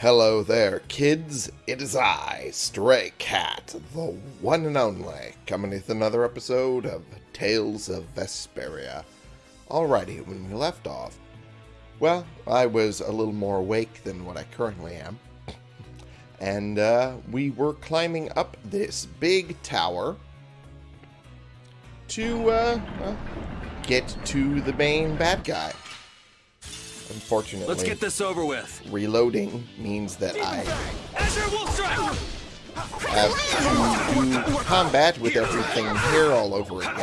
Hello there, kids. It is I, Stray Cat, the one and only, coming with another episode of Tales of Vesperia. Alrighty, when we left off, well, I was a little more awake than what I currently am. And uh, we were climbing up this big tower to uh, uh, get to the main bad guy. Unfortunately, Let's get this over with. reloading means that I Azure Wolf Strike! have to do combat with everything here all over again.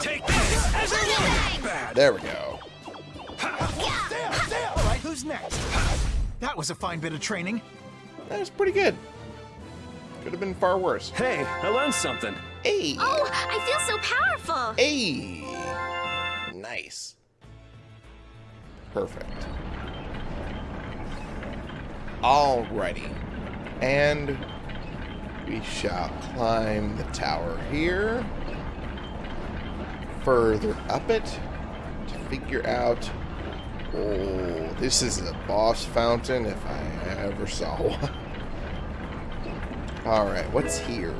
Take this! There we go. All right, who's next? That was a fine bit of training. That was pretty good. Could have been far worse. Hey, I learned something. Hey! Oh, I feel so powerful. Hey! Nice. Perfect. Alrighty. And we shall climb the tower here. Further up it to figure out. Oh, this is a boss fountain if I ever saw one. Alright, what's here?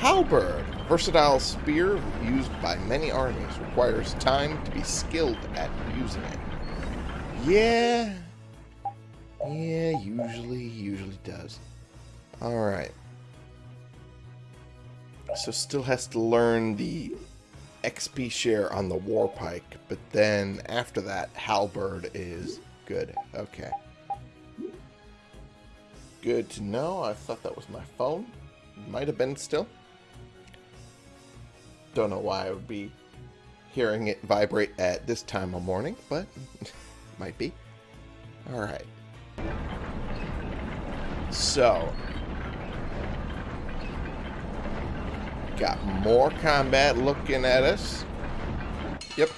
Halberd. Versatile spear used by many armies. Requires time to be skilled at using it. Yeah. Yeah, usually, usually does. Alright. So still has to learn the XP share on the war pike, but then after that, halberd is good. Okay. Good to know. I thought that was my phone. Might have been still. Don't know why I would be hearing it vibrate at this time of morning, but might be. Alright. So. Got more combat looking at us. Yep.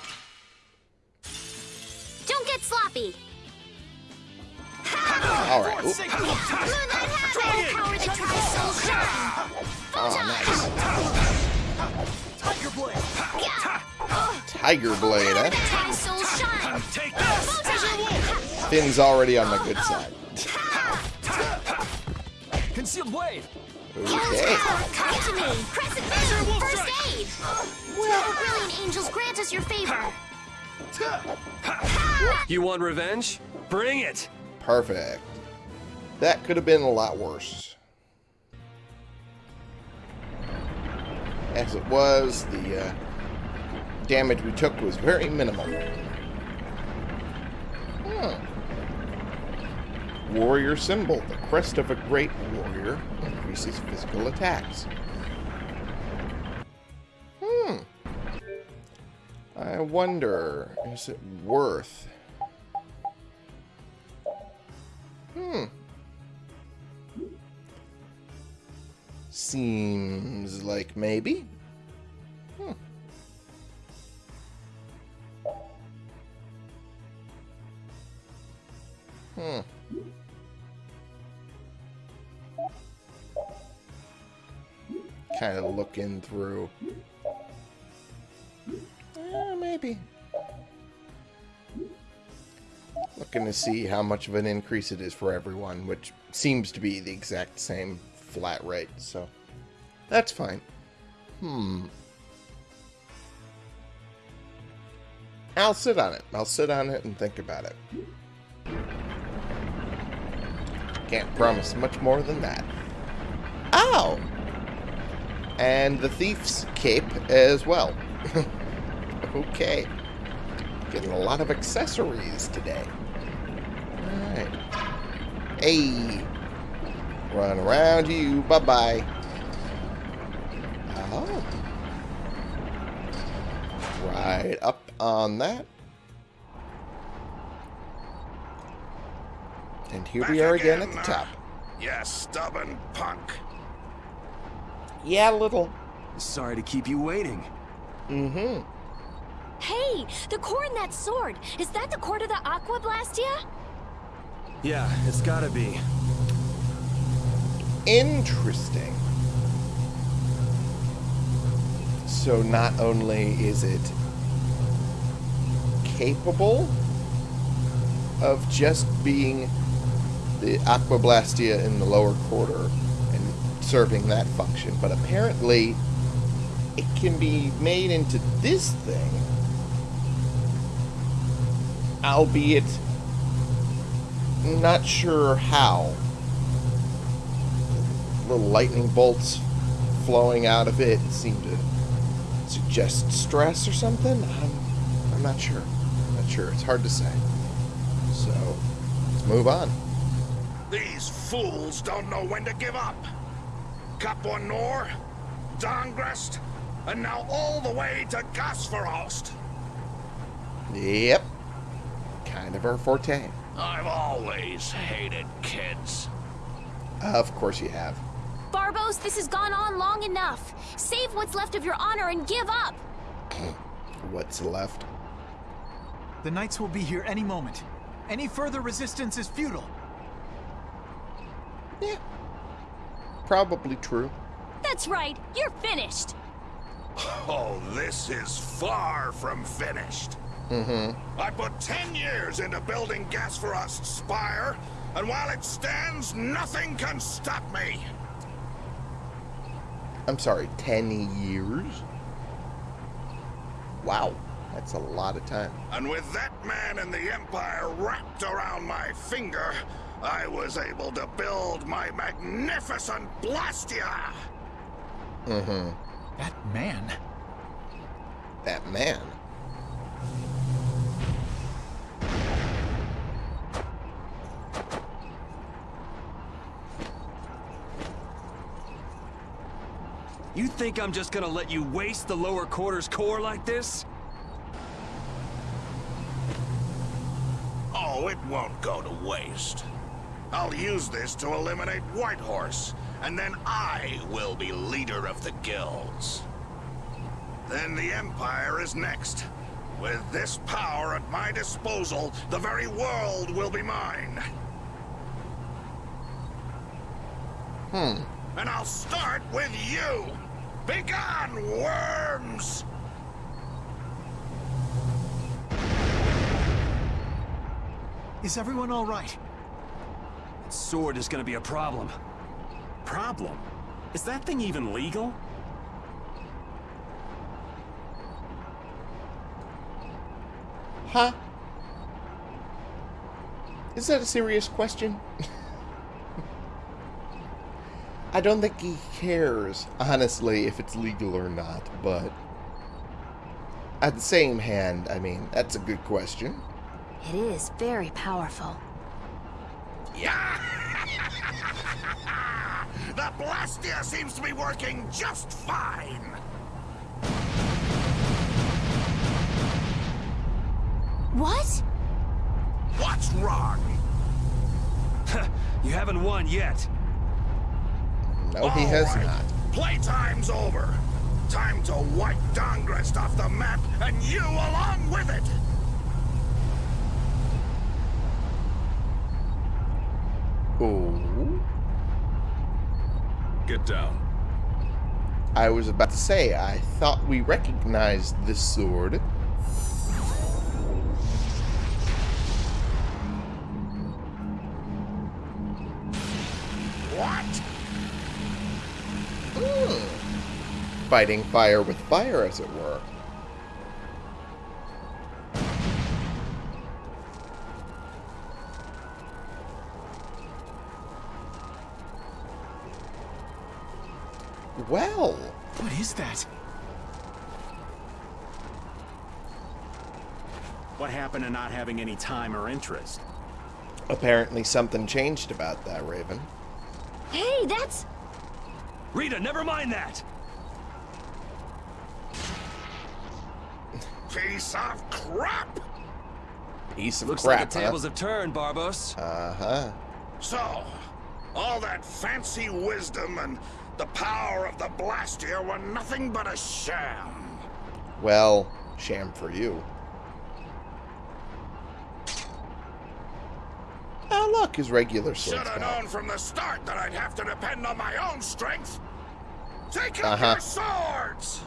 Don't get sloppy. Alright. Oop. Moonlight Hammer, power that tries so shine. Oh, nice. Tiger Blade. Tiger Blade, eh? that tries so shine. Take this! Azure Wolf! Finn's already on the good side. Concealed blade! Okay. Come to me. Crescent Moon, first aid. Well, brilliant angels, grant us your favor. You want revenge? Bring it! Perfect. That could have been a lot worse. As it was, the uh, damage we took was very minimal. Hmm. Warrior symbol. The crest of a great warrior increases physical attacks. Hmm. I wonder, is it worth... Hmm. Seems like maybe. Hmm. Kind of looking through. Eh, maybe. Looking to see how much of an increase it is for everyone, which seems to be the exact same flat rate, so that's fine. Hmm. I'll sit on it. I'll sit on it and think about it. Can't promise much more than that. Ow! And the thief's cape as well. okay. Getting a lot of accessories today. Alright. Hey. Run around you. Bye-bye. Oh. Right up on that. And here we are again at the top. You stubborn punk. Yeah, a little. Sorry to keep you waiting. Mm-hmm. Hey, the core in that sword. Is that the core to the Aqua Blastia? Yeah, it's gotta be. Interesting. So not only is it capable of just being the Aquablastia in the lower quarter and serving that function. But apparently, it can be made into this thing, albeit not sure how. Little lightning bolts flowing out of it seem to suggest stress or something. I'm, I'm not sure. I'm not sure. It's hard to say. So, let's move on. These fools don't know when to give up. Capua Nor, Dangrest, and now all the way to Gasfarost. Yep. Kind of our forte. I've always hated kids. Of course you have. Barbos, this has gone on long enough. Save what's left of your honor and give up. What's left? The Knights will be here any moment. Any further resistance is futile. Yeah. Probably true. That's right, you're finished. Oh, this is far from finished. Mm-hmm. I put ten years into building Gasfarost's spire, and while it stands, nothing can stop me. I'm sorry, 10 years? Wow. That's a lot of time. And with that man and the Empire wrapped around my finger, I was able to build my magnificent Blastia! Mm-hmm. That man. That man. You think I'm just gonna let you waste the lower quarters core like this? Oh, it won't go to waste. I'll use this to eliminate Whitehorse, and then I will be leader of the guilds. Then the Empire is next. With this power at my disposal, the very world will be mine. Hmm. And I'll start with you! Begone, worms! Is everyone all right? That sword is gonna be a problem. Problem? Is that thing even legal? Huh? Is that a serious question? I don't think he cares, honestly, if it's legal or not, but... At the same hand, I mean, that's a good question. It is very powerful. Yeah! the Blastia seems to be working just fine! What? What's wrong? you haven't won yet. No, he All has right. not. Playtime's over. Time to wipe Dangrest off the map, and you along with it! Oh. Get down. I was about to say, I thought we recognized this sword. What? Fighting fire with fire, as it were. Well, What is that? What happened to not having any time or interest? apparently something changed about that, Raven. Hey, that's... Rita, never mind that! Piece of crap! Piece of Looks crap, like the tables have turned, Barbos. Uh-huh. So, all that fancy wisdom and the power of the Blastia were nothing but a sham. Well, sham for you. Oh, look, his regular Should sword's have known from the start that I'd have to depend on my own strength. Take up Uh-huh. your swords!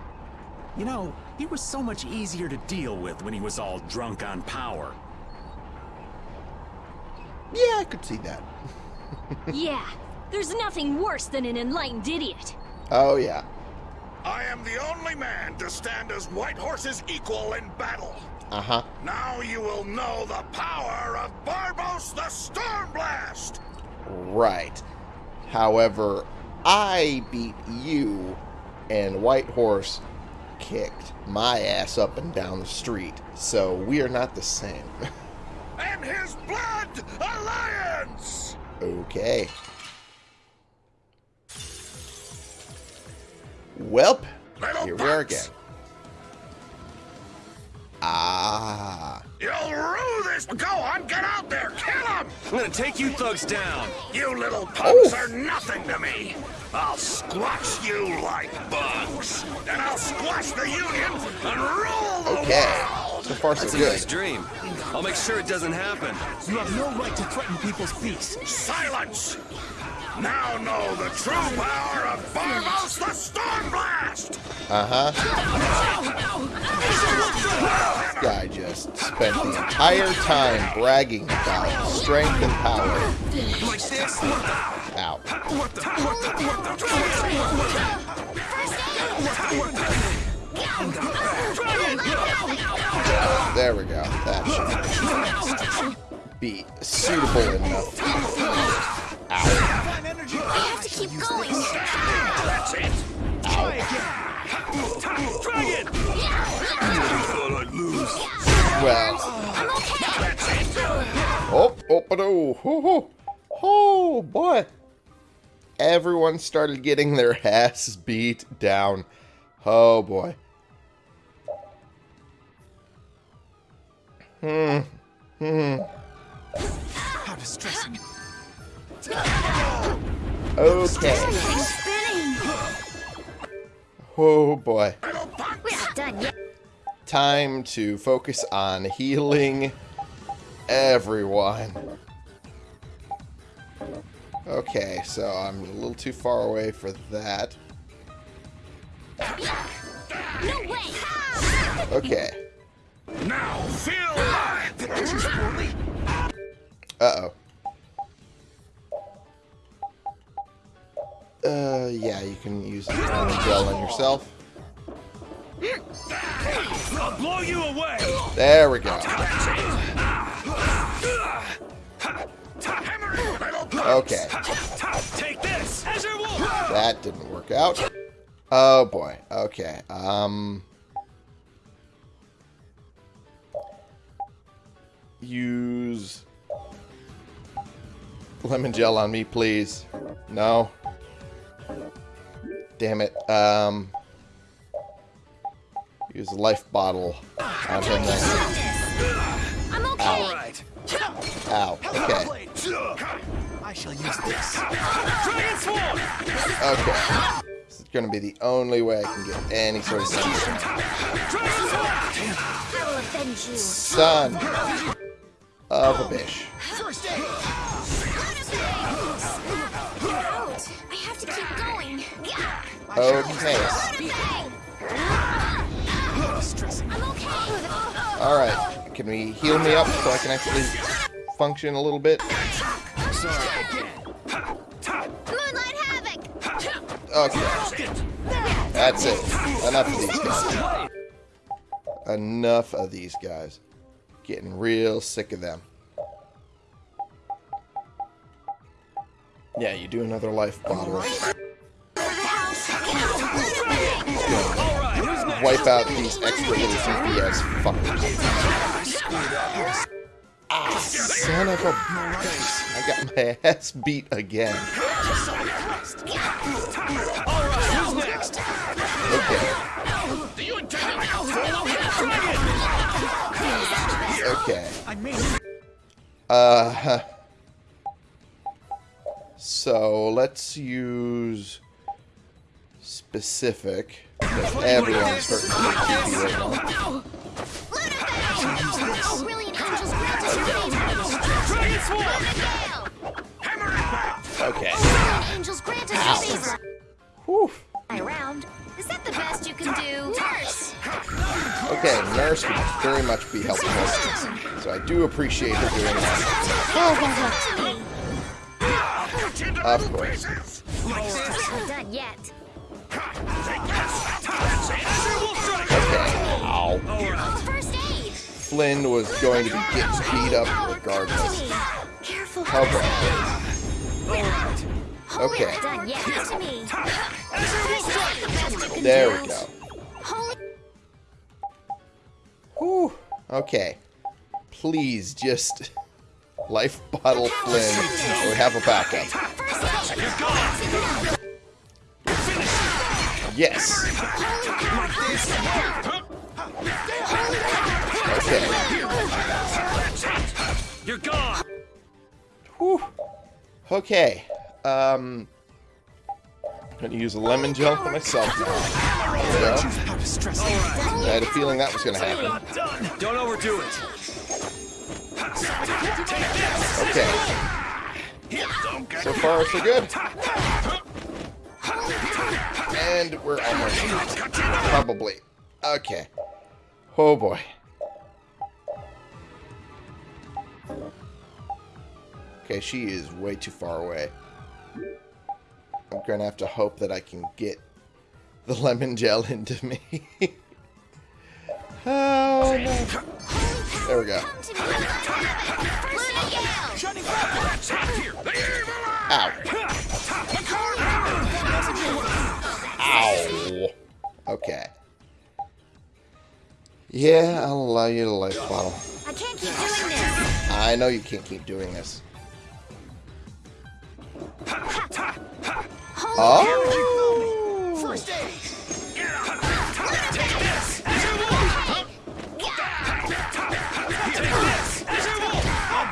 You know, he was so much easier to deal with when he was all drunk on power. Yeah, I could see that. yeah, there's nothing worse than an enlightened idiot. Oh, yeah. I am the only man to stand as White Horse's equal in battle. Uh-huh. Now you will know the power of Barbos the Stormblast! Right. However, I beat you, and White Horse kicked my ass up and down the street, so we are not the same. And his blood alliance! okay. Welp, Little here we are again. Ah. You'll rue this! Go on, get out there! Kill him! I'm gonna take you thugs down. You little punks Oh. are nothing to me! I'll squash you like bugs! And I'll squash the Union and rule the Okay. world! So far, so That's a nice good. dream. I'll make sure it doesn't happen. You have no right to threaten people's peace. Silence! Now know the true power of Barbos the Stormblast! Uh-huh. This guy just spent the entire time bragging about strength and power. Like this? Ow. What the? What the? What the? There we go. That should be suitable enough. Ow. Fine. I have to keep going. That's it! Try again. Dragon! thought I'd lose. Well. I'm okay. That's it! Oh, oh, but oh, oh, oh, oh, boy. Everyone started getting their ass beat down. Oh, boy. How distressing. Okay. Oh, boy. We're done yet. Time to focus on healing everyone. Okay, so I'm a little too far away for that. No way. Okay. Now feel my... Uh-oh. Uh, yeah, you can use the gel on yourself. I'll blow you away. There we go. Okay, Take this. That didn't work out. Oh boy. Okay. Um. Use lemon gel on me, please. No. Damn it. Um. Use a life bottle on him. Then. I'm okay. All right. Ow. Okay. I shall use this. Okay. This is going to be the only way I can get any sort of sense. Dragon of a bitch. First aid. I have to keep going. Okay. Okay. Alright. Can we heal me up so I can actually function a little bit? Okay. That's it. Enough of these guys. Enough of these guys. Getting real sick of them. Yeah, you do another life bottle. Wipe out these extra little CPS fuckers. Ah, son of a bitch. I got my ass beat again. I mean, Uh, so let's use specific. Because everyone's hurting PvP right now. Oh, brilliant angels grant us your favor. Dragon Swarm. Okay. Angels grant us your favor. Whew. Around. Is that the best you can do? Nurse. Okay, Nurse would very much be helpful. So I do appreciate her doing that. Of course. Not done yet. Okay. Ow. First aid. Flynn was going to be getting beat up regardless. Careful. Cover. Okay. Not done yet. To me. First aid. There we go. Holy. Whew. Okay. Please just life bottle Flynn or have a backup. Yes. Okay. You're gone. Whew. Okay. Um. Gonna use a lemon gel for myself now. There we go. How distressing. I had a feeling that was gonna happen. Don't overdo it. Okay. So far, so good. And we're almost probably. Okay. Oh boy. Okay, she is way too far away. I'm gonna have to hope that I can get the lemon gel into me. oh no. There we go. Come to me. Luna Gale. Ow. Ow. Okay. Yeah, I'll allow you to life bottle. I can't keep doing this. I know you can't keep doing this. Oh! First aid.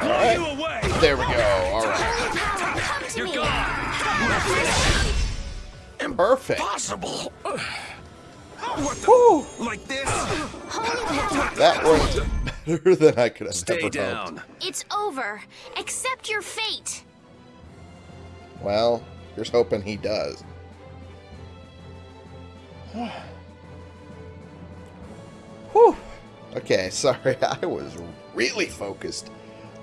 Blow you away. There we go. All right. Come to me. Perfect. Possible. Whew. Like this. That worked better than I could have Stay ever down. hoped. It's over. Accept your fate. Well, here's hoping he does. Whew. Okay, sorry. I was really focused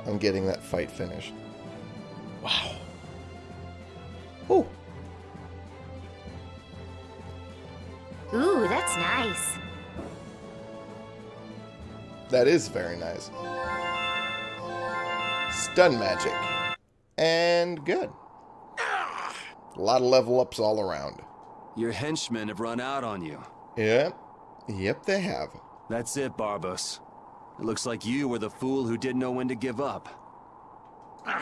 on getting that fight finished. Wow. Whew. Ooh, that's nice. That is very nice. Stun magic. And good. A lot of level ups all around. Your henchmen have run out on you. Yep. Yep, they have. That's it, Barbos. It looks like you were the fool who didn't know when to give up.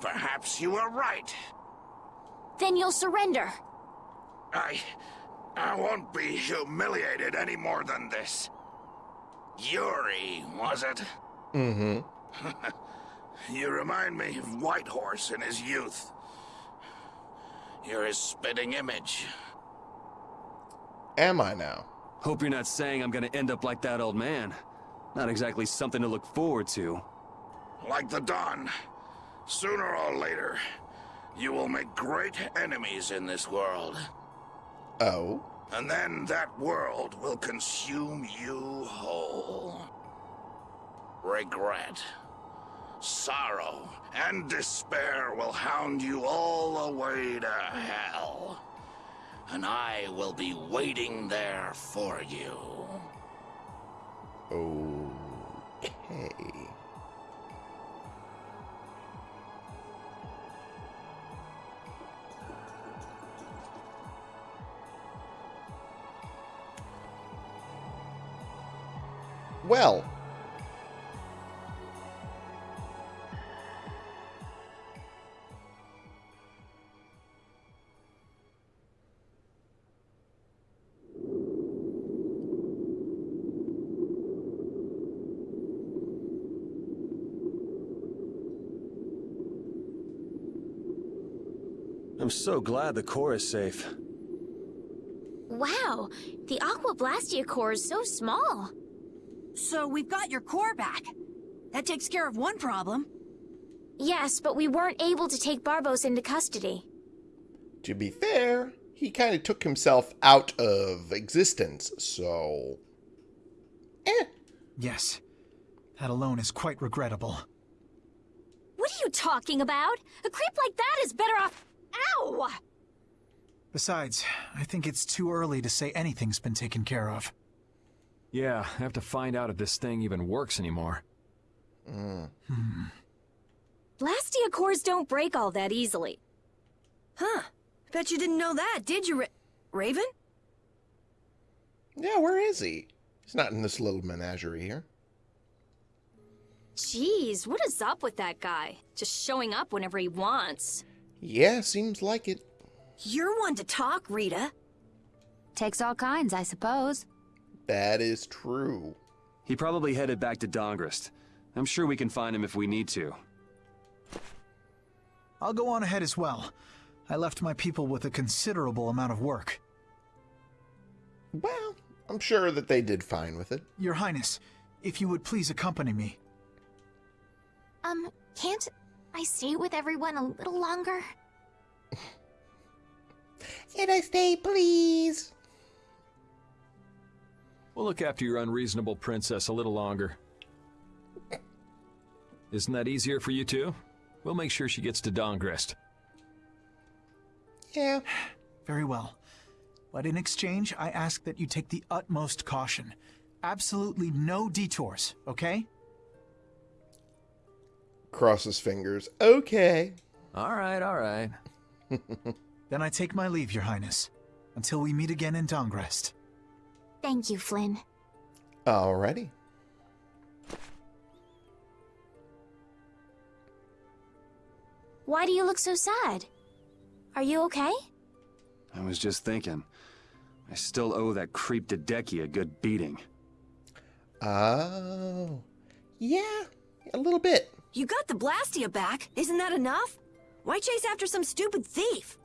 Perhaps you were right. Then you'll surrender. I... I won't be humiliated any more than this. Yuri, was it? Mm-hmm. You remind me of Whitehorse in his youth. You're his spitting image. Am I now? Hope you're not saying I'm gonna end up like that old man. Not exactly something to look forward to. Like the Don. Sooner or later, you will make great enemies in this world. Oh. And then that world will consume you whole. Regret, sorrow, and despair will hound you all the way to hell. And I will be waiting there for you. Okay. Well. I'm so glad the core is safe. Wow, the Aqua Blastia core is so small. So we've got your core back. That takes care of one problem. Yes, but we weren't able to take Barbos into custody. To be fair, he kind of took himself out of existence, so. Eh. Yes. That alone is quite regrettable. What are you talking about? A creep like that is better off... Ow! Besides, I think it's too early to say anything's been taken care of. Yeah, I have to find out if this thing even works anymore. Hmm. Hmm. Blastia cores don't break all that easily. Huh. Bet you didn't know that, did you, Ra Raven? Yeah, where is he? He's not in this little menagerie here. Jeez, what is up with that guy? Just showing up whenever he wants. Yeah, seems like it. You're one to talk, Rita. Takes all kinds, I suppose. That is true. He probably headed back to Dangrest. I'm sure we can find him if we need to. I'll go on ahead as well. I left my people with a considerable amount of work. Well, I'm sure that they did fine with it. Your Highness, if you would please accompany me. Um, can't I stay with everyone a little longer? Can I stay, please? We'll look after your unreasonable princess a little longer. Isn't that easier for you too? We'll make sure she gets to Dangrest. Yeah. Very well. But in exchange, I ask that you take the utmost caution. Absolutely no detours, okay? Cross his fingers. Okay. All right, all right. Then I take my leave, Your Highness. Until we meet again in Dangrest. Thank you, Flynn. Alrighty. Why do you look so sad? Are you okay? I was just thinking. I still owe that creep Dedecki a good beating. Oh. Yeah, a little bit. You got the Blastia back. Isn't that enough? Why chase after some stupid thief?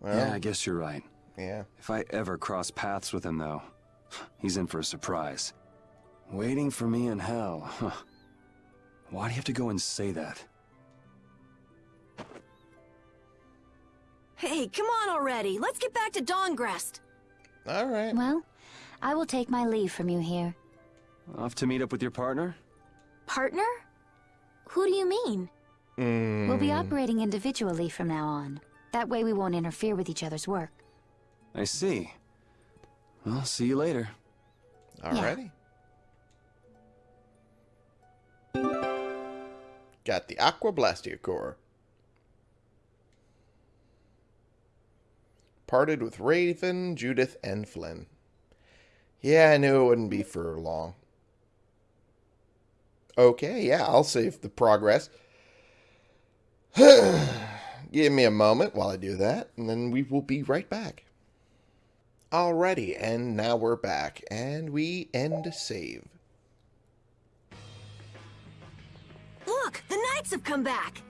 Well, yeah, I guess you're right. yeah. If I ever cross paths with him, though, he's in for a surprise. Waiting for me in hell, huh. Why do you have to go and say that? Hey, come on already. Let's get back to Dangrest. All right. Well, I will take my leave from you here. Off to meet up with your partner? Partner? Who do you mean? Mm, We'll be operating individually from now on. That way we won't interfere with each other's work. I see. Well, see you later. Alrighty. Got the Aqua Blastia Core. Parted with Raven, Judith, and Flynn. Yeah, I knew it wouldn't be for long. Okay, yeah, I'll save the progress. Give me a moment while I do that, and then we will be right back. Alrighty, and now we're back, and we end save. Look, the Knights have come back.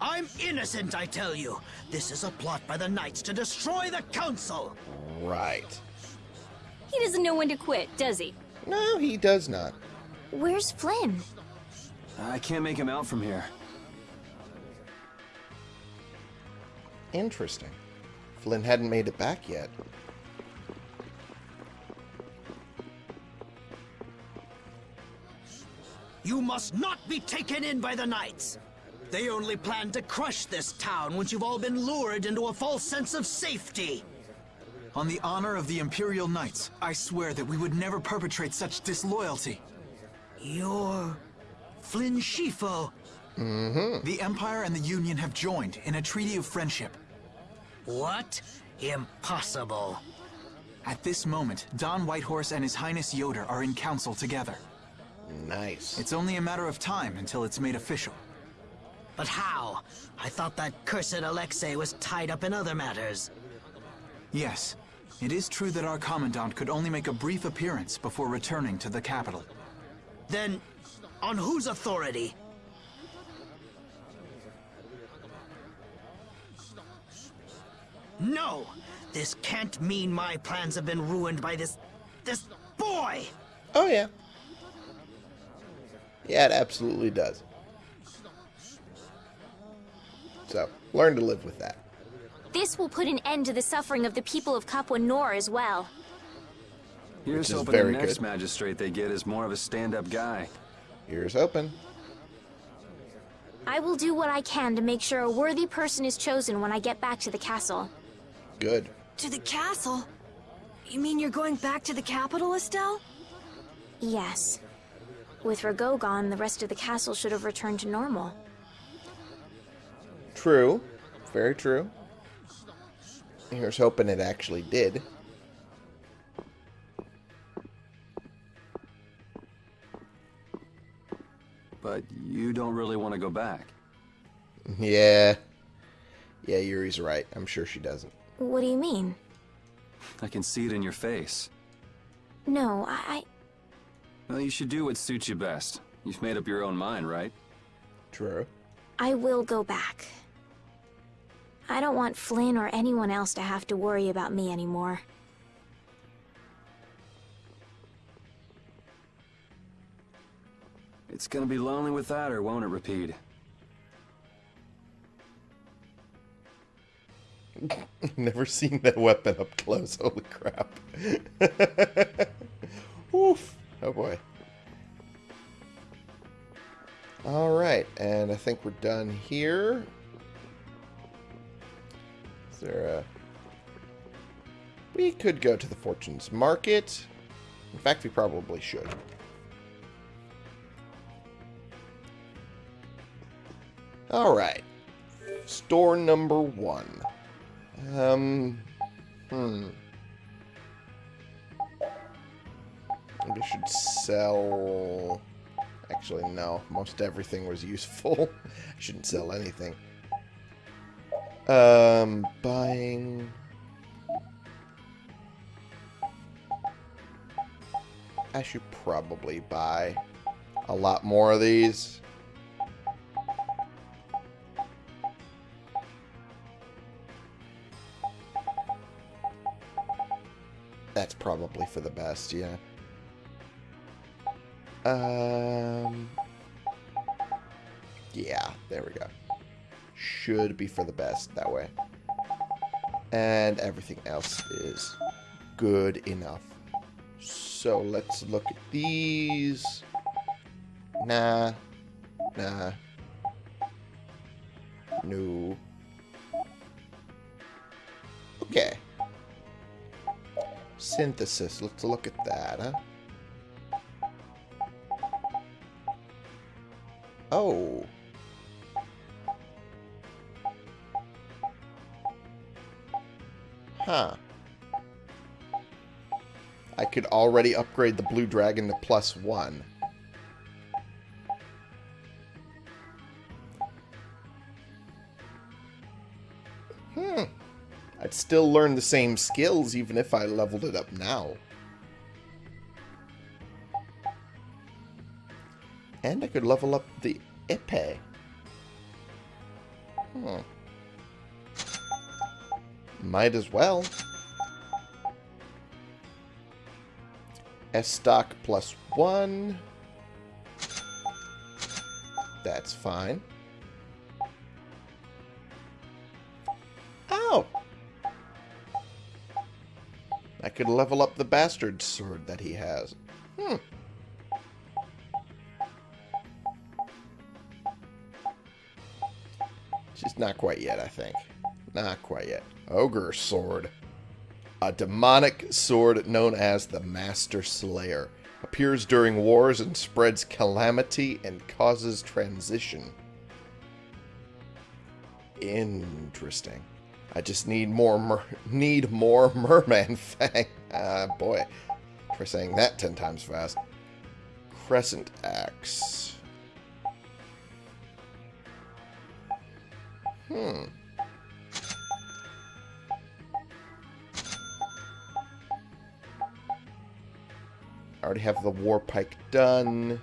I'm innocent, I tell you. This is a plot by the Knights to destroy the Council. Right. He doesn't know when to quit, does he? No, he does not. Where's Flynn? I can't make him out from here. Interesting. Flynn hadn't made it back yet. You must not be taken in by the Knights. They only plan to crush this town once you've all been lured into a false sense of safety. On the honor of the Imperial Knights, I swear that we would never perpetrate such disloyalty. You're... Flynn Scifo. Mm-hmm. The Empire and the Union have joined in a treaty of friendship. What? Impossible. At this moment, Don Whitehorse and His Highness Ioder are in council together. Nice. It's only a matter of time until it's made official. But how? I thought that cursed Alexei was tied up in other matters. Yes, it is true that our Commandant could only make a brief appearance before returning to the capital. Then, on whose authority? No! This can't mean my plans have been ruined by this... this boy! Oh, yeah. Yeah, it absolutely does. So, learn to live with that. This will put an end to the suffering of the people of Capua Nor as well. Here's is hoping the next good. magistrate they get is more of a stand-up guy. Here's open. I will do what I can to make sure a worthy person is chosen when I get back to the castle. Good. To the castle? You mean you're going back to the capital, Estelle? Yes. With Ragou gone, the rest of the castle should have returned to normal. True. Very true. Here's hoping it actually did. But you don't really want to go back. Yeah. Yeah, Yuri's right. I'm sure she doesn't. What do you mean? I can see it in your face. No, I... Well, you should do what suits you best. You've made up your own mind, right? True. I will go back. I don't want Flynn or anyone else to have to worry about me anymore. It's gonna be lonely without her, won't it, Repede? Never seen that weapon up close. Holy crap. Oof. Oh boy. Alright, and I think we're done here. Is there a... We could go to the Fortune's Market. In fact, we probably should. Alright. Store number one. Um, hmm. Maybe I should sell... Actually, no. Most everything was useful. I shouldn't sell anything. Um, buying... I should probably buy a lot more of these. That's probably for the best, yeah. Um, yeah, there we go. Should be for the best that way. And everything else is good enough. So let's look at these. Nah. Nah. No. Synthesis. Let's look at that, huh? Oh. Huh. I could already upgrade the Blue Dragon to plus one. Still learn the same skills even if I leveled it up now. And I could level up the Ipe. Hmm. Might as well. S-Stock plus one. That's fine. Could level up the bastard sword that he has. Hmm. Just not quite yet, I think. Not quite yet. Ogre Sword. A demonic sword known as the Master Slayer. Appears during wars and spreads calamity and causes transition. Interesting. I just need more mer need more Merman Fang. Ah, boy. Try saying that ten times fast. Crescent Axe. Hmm. I already have the War Pike done.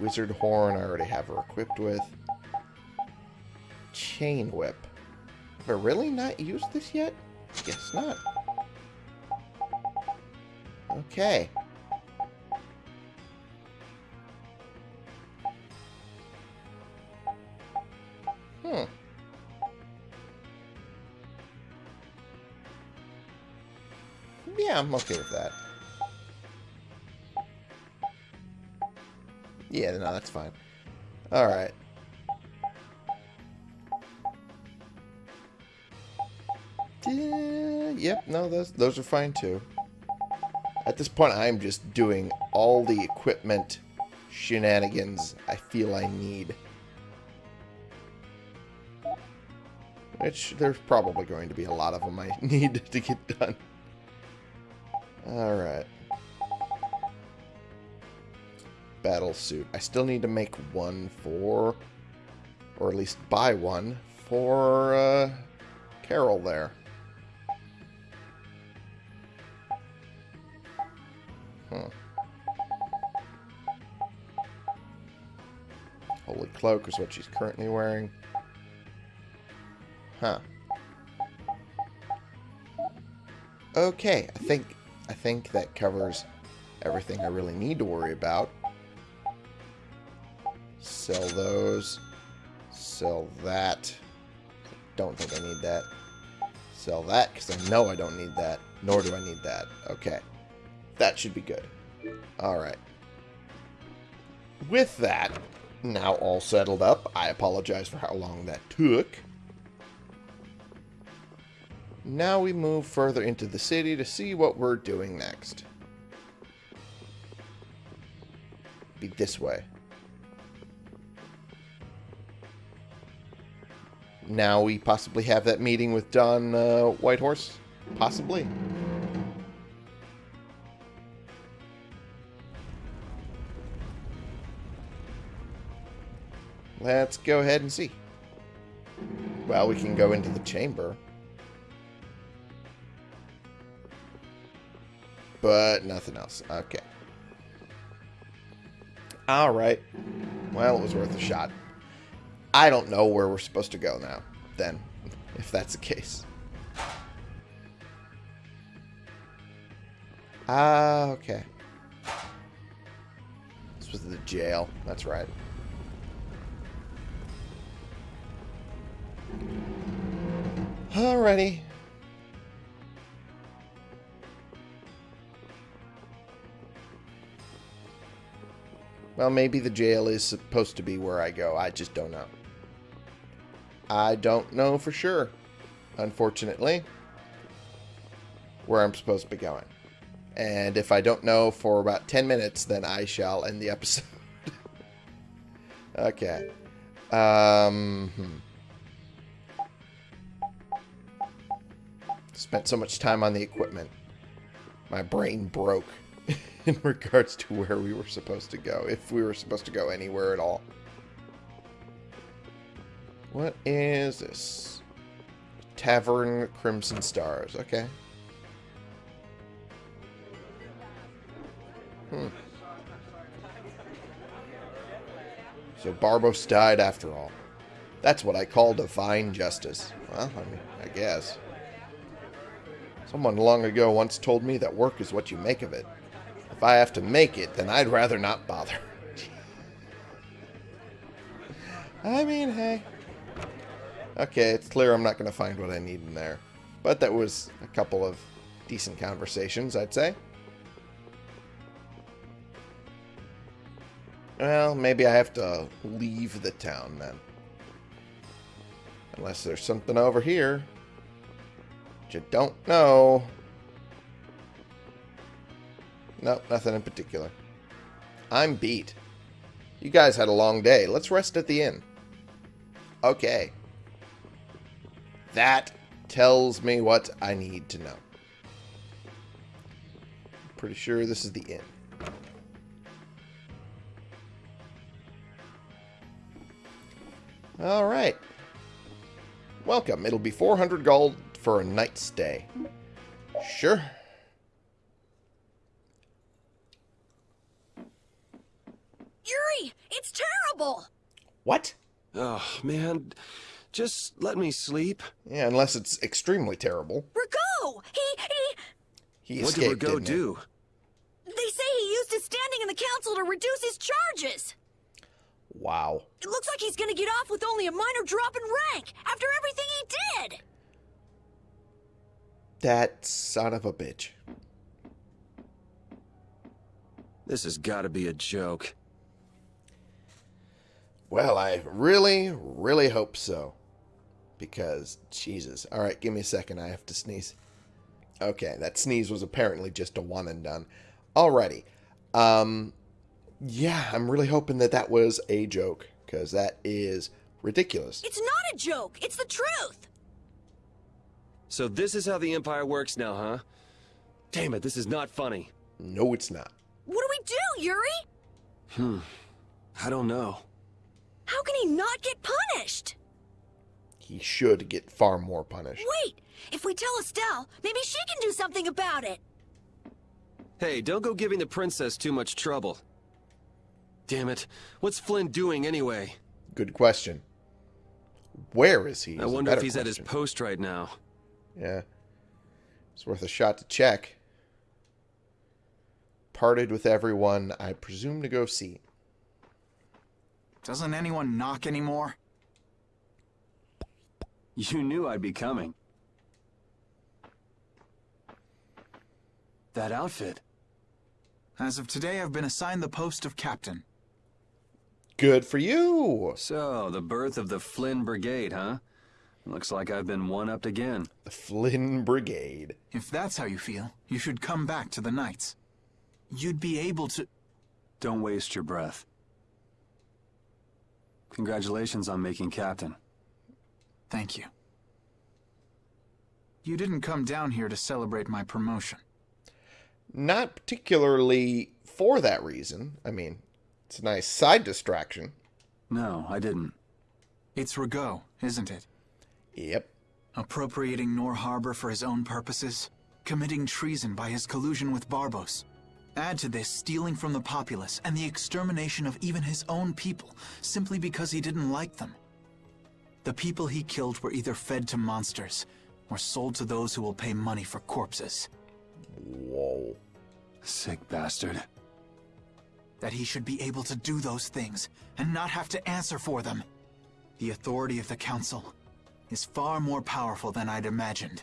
Wizard Horn, I already have her equipped with. Chain Whip. Have I really not used this yet? Guess not. Okay. Hmm. Yeah, I'm okay with that. Yeah, no, that's fine. Alright. Yeah, yep, no, those, those are fine too. At this point, I'm just doing all the equipment shenanigans I feel I need. Which, there's probably going to be a lot of them I need to get done. Alright. Battle suit. I still need to make one for... Or at least buy one for uh, Karol there. Cloak is what she's currently wearing. Huh. Okay, I think I think that covers everything I really need to worry about. Sell those. Sell that. Don't think I need that. Sell that, because I know I don't need that. Nor do I need that. Okay. That should be good. Alright. With that, now all settled up, I apologize for how long that took. Now we move further into the city to see what we're doing next. Be this way. Now we possibly have that meeting with Don uh, Whitehorse? Possibly. Let's go ahead and see. Well, we can go into the chamber. But nothing else. Okay. Alright. Well, it was worth a shot. I don't know where we're supposed to go now, then, if that's the case. Ah, okay. This was the jail. That's right. Alrighty. Well, maybe the jail is supposed to be where I go. I just don't know. I don't know for sure, unfortunately, where I'm supposed to be going. And if I don't know for about 10 minutes, then I shall end the episode. okay. Um, hmm. Spent so much time on the equipment. My brain broke in regards to where we were supposed to go, if we were supposed to go anywhere at all. What is this? Tavern Crimson Stars. Okay. Hmm. So Barbos died after all. That's what I call divine justice. Well, I mean, I guess. Someone long ago once told me that work is what you make of it. If I have to make it, then I'd rather not bother. I mean, hey. Okay, it's clear I'm not going to find what I need in there. But that was a couple of decent conversations, I'd say. Well, maybe I have to leave the town then. Unless there's something over here. Don't know. Nope, nothing in particular. I'm beat. You guys had a long day. Let's rest at the inn. Okay. That tells me what I need to know. Pretty sure this is the inn. Alright. Welcome. It'll be 400 gold for a night stay. Sure. Yuri, it's terrible. What? Oh, man. Just let me sleep. Yeah, unless it's extremely terrible. Ragou! He, He what escaped, did Ragou didn't he? do? he... They say he used his standing in the council to reduce his charges. Wow. It looks like he's gonna get off with only a minor drop in rank after everything he did. That son of a bitch. This has got to be a joke. Well, I really, really hope so. Because, Jesus. Alright, give me a second. I have to sneeze. Okay, that sneeze was apparently just a one and done. Alrighty. Um, yeah, I'm really hoping that that was a joke. Because that is ridiculous. It's not a joke. It's the truth. So this is how the Empire works now, huh? Damn it, this is not funny. No, it's not. What do we do, Yuri? Hmm. I don't know. How can he not get punished? He should get far more punished. Wait! If we tell Estelle, maybe she can do something about it. Hey, don't go giving the princess too much trouble. Damn it. What's Flynn doing anyway? Good question. Where is he? I is wonder if better he's at his post right now. Yeah. It's worth a shot to check. Parted with everyone, I presume to go see. Doesn't anyone knock anymore? You knew I'd be coming. That outfit. As of today, I've been assigned the post of captain. Good for you! So, the birth of the Flynn Brigade, huh? Looks like I've been one-upped again. The Flynn Brigade. If that's how you feel, you should come back to the Knights. You'd be able to... Don't waste your breath. Congratulations on making captain. Thank you. You didn't come down here to celebrate my promotion. Not particularly for that reason. I mean, it's a nice side distraction. No, I didn't. It's Ragou, isn't it? Yep. Appropriating Nor Harbor for his own purposes, committing treason by his collusion with Barbos. Add to this stealing from the populace and the extermination of even his own people simply because he didn't like them. The people he killed were either fed to monsters or sold to those who will pay money for corpses. Whoa. Sick bastard. That he should be able to do those things and not have to answer for them. The authority of the Council is far more powerful than I'd imagined.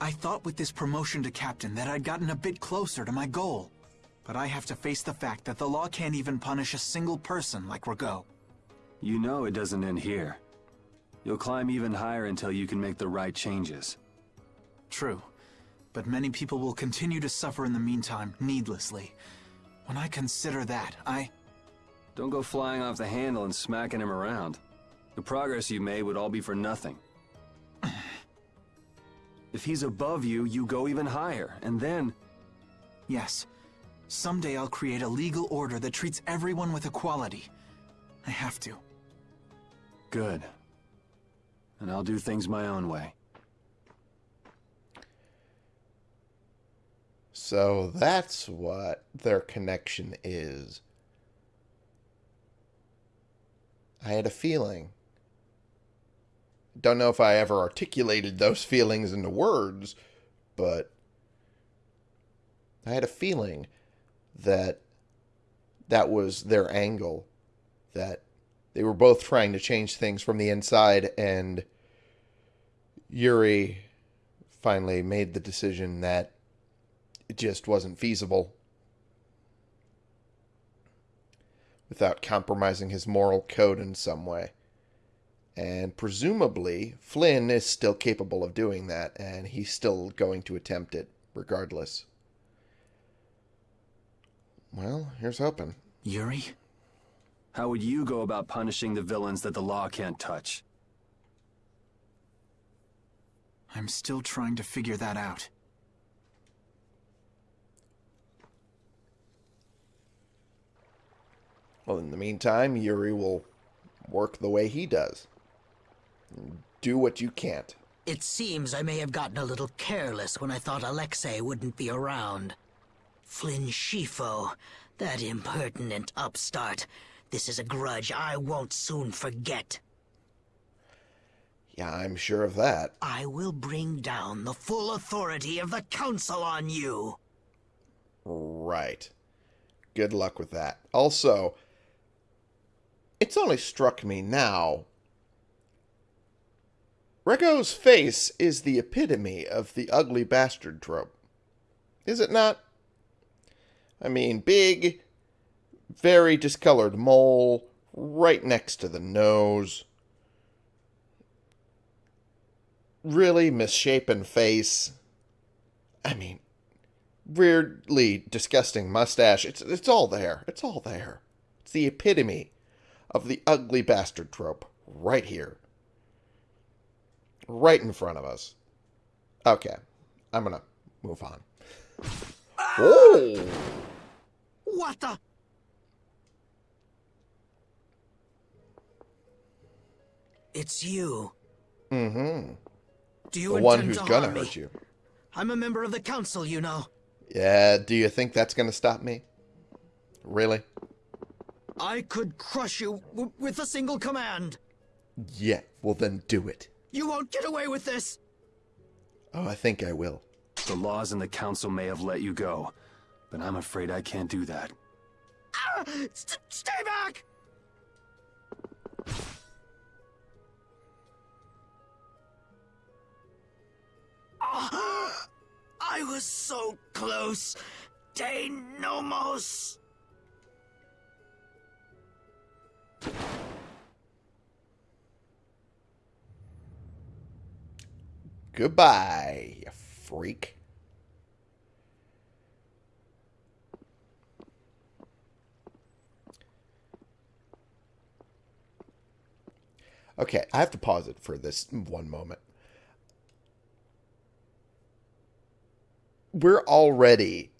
I thought with this promotion to captain that I'd gotten a bit closer to my goal. But I have to face the fact that the law can't even punish a single person like Ragou. You know it doesn't end here. You'll climb even higher until you can make the right changes. True. But many people will continue to suffer in the meantime, needlessly. When I consider that, I... Don't go flying off the handle and smacking him around. The progress you made would all be for nothing. if he's above you, you go even higher, and then... Yes. Someday I'll create a legal order that treats everyone with equality. I have to. Good. And I'll do things my own way. So that's what their connection is. I had a feeling. Don't know if I ever articulated those feelings into words, but I had a feeling that that was their angle. That they were both trying to change things from the inside, and Yuri finally made the decision that it just wasn't feasible without compromising his moral code in some way. And presumably, Flynn is still capable of doing that, and he's still going to attempt it regardless. Well, here's hoping. Yuri? How would you go about punishing the villains that the law can't touch? I'm still trying to figure that out. Well, in the meantime, Yuri will work the way he does. Do what you can't. It seems I may have gotten a little careless when I thought Alexei wouldn't be around. Flynn Scifo, that impertinent upstart. This is a grudge I won't soon forget. Yeah, I'm sure of that. I will bring down the full authority of the Council on you. Right. Good luck with that. Also, it's only struck me now. Ragou's face is the epitome of the ugly bastard trope. Is it not? I mean, big, very discolored mole right next to the nose. Really misshapen face. I mean, weirdly disgusting mustache. It's it's all there. It's all there. It's the epitome of the ugly bastard trope right here. Right in front of us. Okay. I'm going to move on. Oh! What the? It's you. Mm-hmm. Do you The one who's gonna me? hurt you. I'm a member of the council, you know. Yeah, do you think that's going to stop me? Really? I could crush you w- with a single command. Yeah, well then do it. You won't get away with this. Oh, I think I will. The laws and the council may have let you go, but I'm afraid I can't do that. Ah, st- stay back! Ah, I was so close. De Goodbye, you freak. Okay, I have to pause it for this one moment. We're already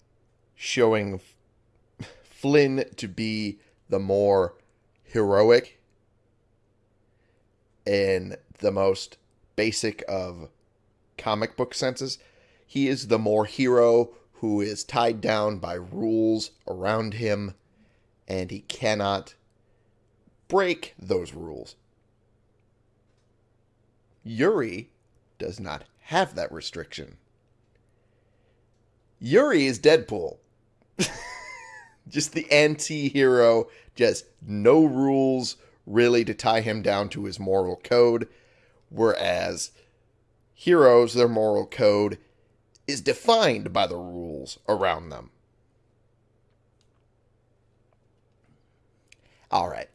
showing Flynn to be the more heroic and the most basic of comic book senses. He is the more hero who is tied down by rules around him, and he cannot break those rules. Yuri does not have that restriction. Yuri is Deadpool. just the anti hero, just no rules really to tie him down to his moral code. Whereas heroes, their moral code is defined by the rules around them. All right.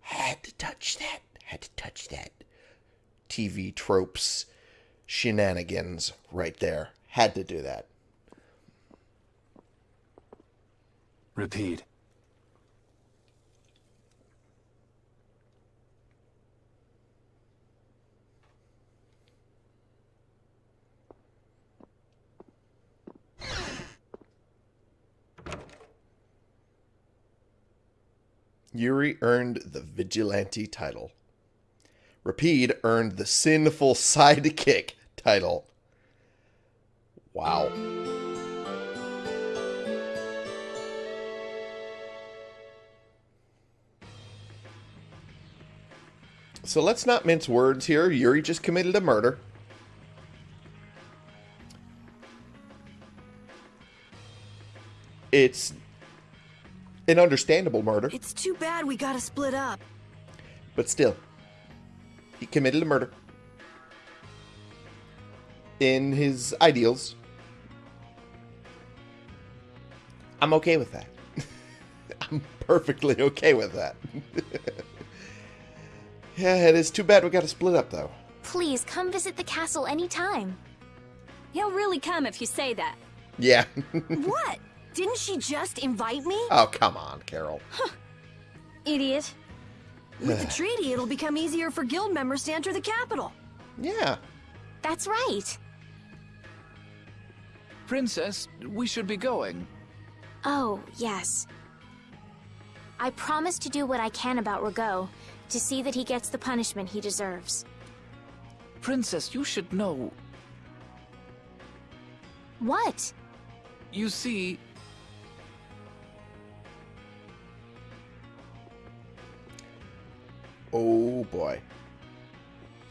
Had to touch that. Had to touch that. TV tropes, shenanigans right there. Had to do that. Repeat. Yuri earned the Vigilante title. Repede earned the Sinful Sidekick title. Wow. So let's not mince words here. Yuri just committed a murder. It's an understandable murder. It's too bad we gotta split up. But still, he committed a murder. In his ideals. I'm okay with that. I'm perfectly okay with that. yeah, it is too bad we got to split up, though. Please come visit the castle anytime. He'll really come if you say that. Yeah. what? Didn't she just invite me? oh, come on, Karol. Huh. Idiot. With the treaty, it'll become easier for guild members to enter the capital. Yeah. That's right. Princess, we should be going. Oh, yes. I promise to do what I can about Ragou, to see that he gets the punishment he deserves. Princess, you should know. What? You see, Oh, boy.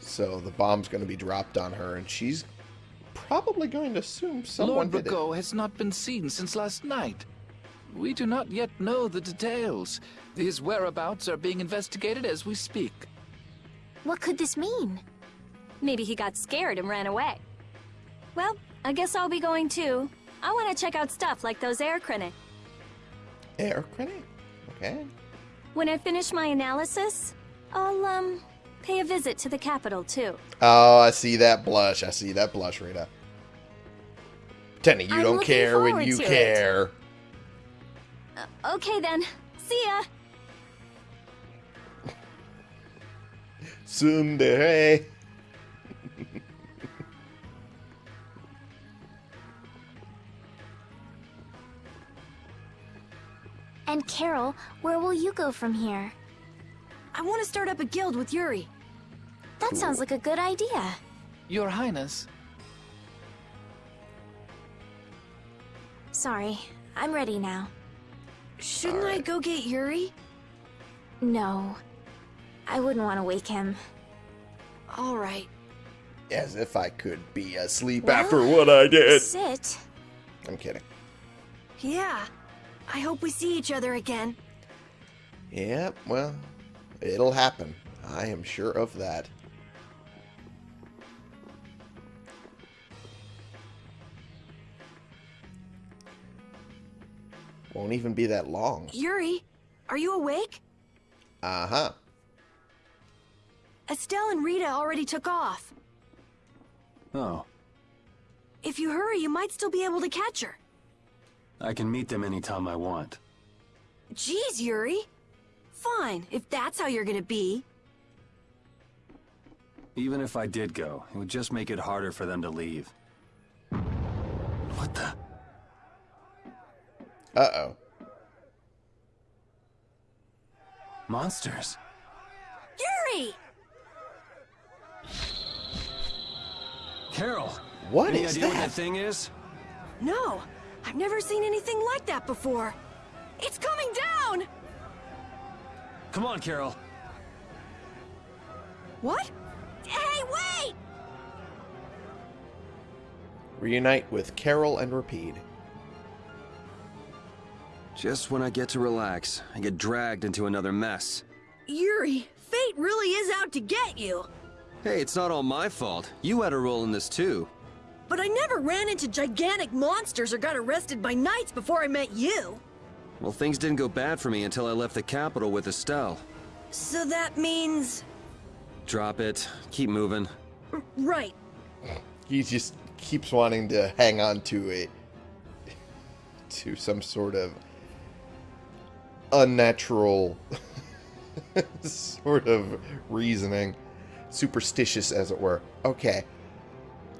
So the bomb's going to be dropped on her, and she's probably going to assume someone Lord did it. Ragou has not been seen since last night. We do not yet know the details. His whereabouts are being investigated as we speak. What could this mean? Maybe he got scared and ran away. Well, I guess I'll be going too. I want to check out stuff like those aer krene. Air critic? Okay. When I finish my analysis, I'll, um, pay a visit to the capital, too. Oh, I see that blush. I see that blush, Rita. Tenny, you I'm don't care when you care. Uh, okay then. See ya. Tsundere. And Karol, where will you go from here? I want to start up a guild with Yuri. That sounds like a good idea. Your Highness. Sorry, I'm ready now. Shouldn't I go get Yuri? No. I wouldn't want to wake him. All right. As if I could be asleep Well, after what I did. Sit. I'm kidding. Yeah. I hope we see each other again. Yep, well, it'll happen. I am sure of that. Won't even be that long. Yuri, are you awake? Uh-huh. Estelle and Rita already took off. Oh, If you hurry, you might still be able to catch her. I can meet them anytime I want. Jeez, Yuri. Fine, if that's how you're gonna be. Even if I did go, it would just make it harder for them to leave. What the? Uh-oh. Monsters? Yuri! Karol! What Any is idea what that? that thing is? No, I've never seen anything like that before. It's coming down! Come on, Karol. What? Hey, wait! Reunite with Karol and Repede. Just when I get to relax, I get dragged into another mess. Yuri, fate really is out to get you. Hey, it's not all my fault. You had a role in this too. But I never ran into gigantic monsters or got arrested by knights before I met you. Well, things didn't go bad for me until I left the capital with Estelle. So that means... Drop it. Keep moving. Right. He just keeps wanting to hang on to it. to some sort of unnatural sort of reasoning, superstitious as it were. Okay.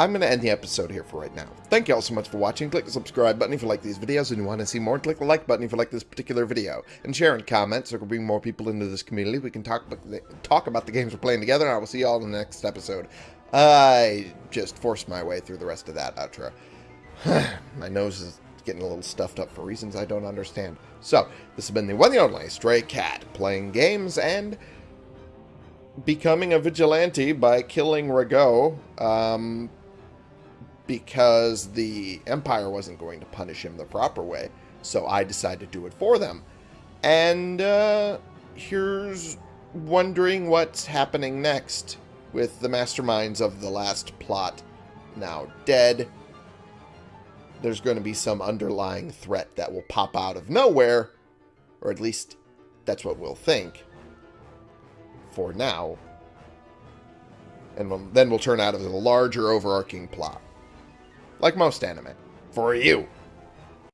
I'm going to end the episode here for right now. Thank you all so much for watching. Click the subscribe button if you like these videos and you want to see more. Click the like button if you like this particular video. And share and comment so we can bring more people into this community. We can talk about the, talk about the games we're playing together. And I will see you all in the next episode. I just forced my way through the rest of that outro. my nose is getting a little stuffed up for reasons I don't understand. So, this has been the one and only Stray Cat, playing games and becoming a vigilante by killing Ragou, um, because the Empire wasn't going to punish him the proper way. So I decided to do it for them. And uh, here's wondering what's happening next with the masterminds of the last plot now dead. There's going to be some underlying threat that will pop out of nowhere, or at least that's what we'll think for now. And then we'll turn out as a larger overarching plot. Like most anime. For you.